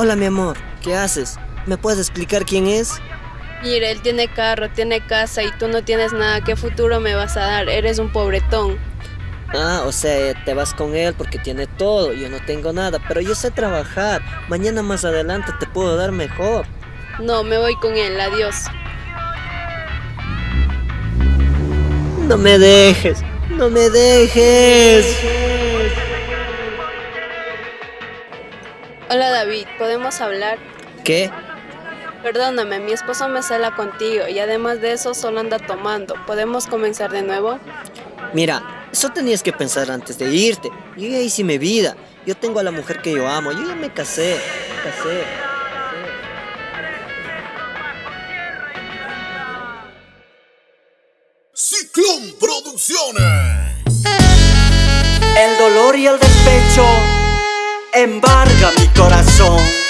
Hola mi amor, ¿qué haces? ¿Me puedes explicar quién es? Mira, él tiene carro, tiene casa y tú no tienes nada. ¿Qué futuro me vas a dar? Eres un pobretón. Ah, o sea, te vas con él porque tiene todo, yo no tengo nada, pero yo sé trabajar. Mañana más adelante te puedo dar mejor. No, me voy con él, adiós. No me dejes, no me dejes. Hola David, ¿podemos hablar? ¿Qué? Perdóname, mi esposo me cela contigo y además de eso solo anda tomando. ¿Podemos comenzar de nuevo? Mira, eso tenías que pensar antes de irte. Yo ya hice mi vida. Yo tengo a la mujer que yo amo. Yo ya me casé. Me casé. Ciclón Producciones. El dolor y el despecho embarga mi corazón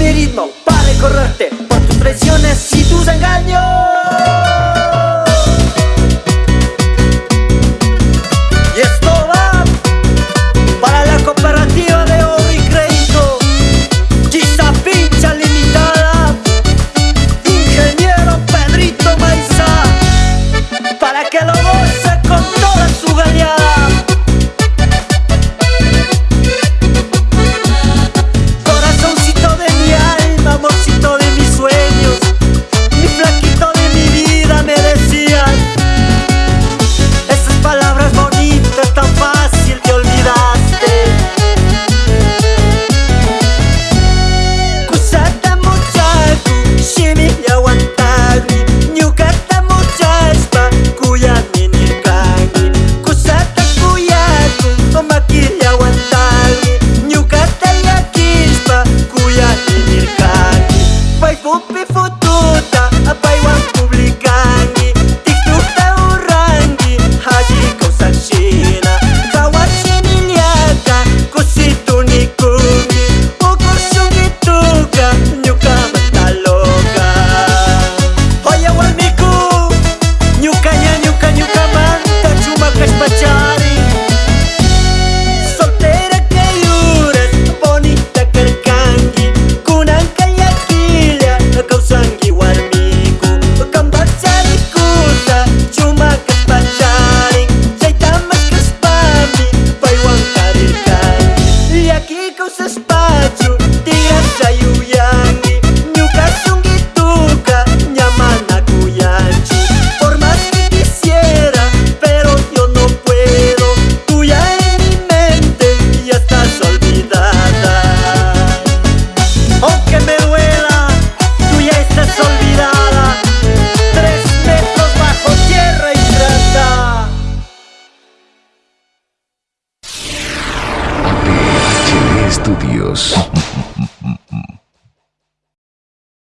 mi ritmo para correrte por tus traiciones y tus engaños. Dios.